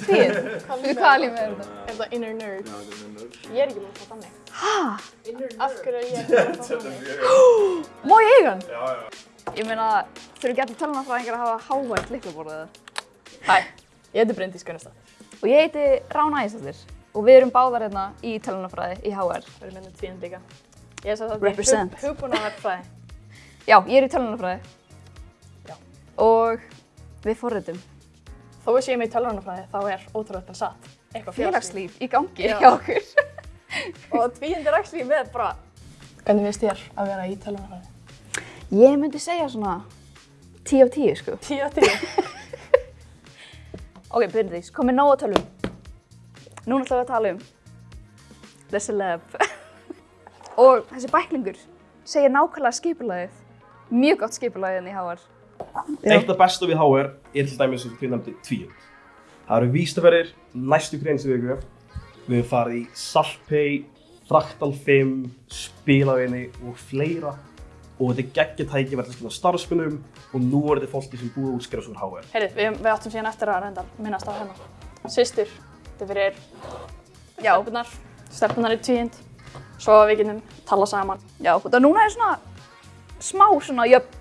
Tíð? Fyrir hvaða líf er þetta? Er það inner nerd? Já, þetta er nörd. Ég er ekki búin að fá þannig. Hæ? Af hverju er ég ekki búin að fá þannig? Má ég eiga hann? Já, já. Ég meina, þurfi ekki allir tölunarfræðingar að hafa hávært liklaborðið það. Hæ, ég heiti Bryndís Gunnarstad. Og ég heiti Rána Æsastir og við erum báðar hérna í tölunarfræði í HR. Við erum hérna tvíund líka. Ég er svo. Já, ég er í Þó að sé ég með í tölvunarfræði, þá er ótrúlega satt. Eitthvað félagslíf í gangi Já. hjá okkur. Og tvíund er actually með bara... Hvernig finnst þér að vera í tölvunarfræði? Ég myndi segja svona 10 af 10 sko. 10 af 10. Ok, Bryndís, komið nóg að tölum. Núna ætlum við að tala um The Celeb. og þessi bæklingur segir nákvæmlega skipulagið. Mjög gott skipulagið en í HR. Eitt af bestu við HR er til dæmis sem við nefndi tvíund. Það eru vístaferðir næstu sem viku. Við hefum farið í Saltpay, Fraktal 5, Spilavinni og fleira. Og þetta er geggjað tækifæri til starfsmunum og nú er þetta fólki sem búið útskrifa svo HR. Heyrðu, við, við áttum síðan eftir að reynda minnast á hérna. Systur, þetta fyrir Já. stelpunar, stelpunar í tvíund. Svo við getum tala saman. Já, það núna er svona smá svona jöfn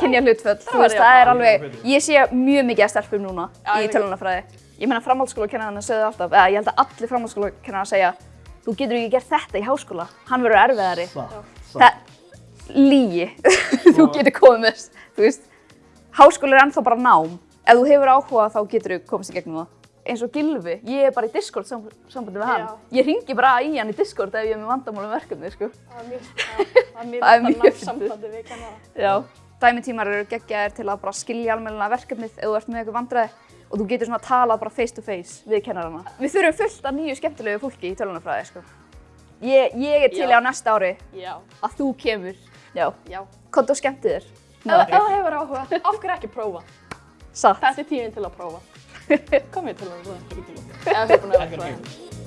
kynja hlutföll. Þú veist, það er alveg, ég sé mjög mikið að stelpum núna Já, í tölunarfræði. Ég meina framhaldsskólakennarinn sögðu alltaf, eða ég held að allir framhaldsskólakennarar segja þú getur ekki gert þetta í háskóla, hann verður erfiðari. Það, lígi, þú getur komið þú veist, háskóli er ennþá bara nám. Ef þú hefur áhuga þá getur þú komast í gegnum það. Eins og Gilvi, ég er bara í Discord sam sambandi með hann. Já. Ég ringi bara í hann í Discord ef ég er með vandamálum verkefni, sko. Það er mjög, það er mjög, Það er mjög sambandi við kennara. Dæmitímar eru geggjaðir til að bara skilja almennilega verkefnið ef þú ert með eitthvað vandræði og þú getur svona að tala bara face to face við kennarana. Við þurfum fullt af nýju skemmtilegu fólki í tölunarfræði, sko. Ég, ég er til í Já. á næsta ári Já, að þú kemur. Já. já. Kont og skemmtið þér. Ef ef þú hefur áhuga, af hverju ekki prófa? Satt. Þetta er tíminn til að prófa. Komið til að prófa. Eða hugbúnaverkfræði.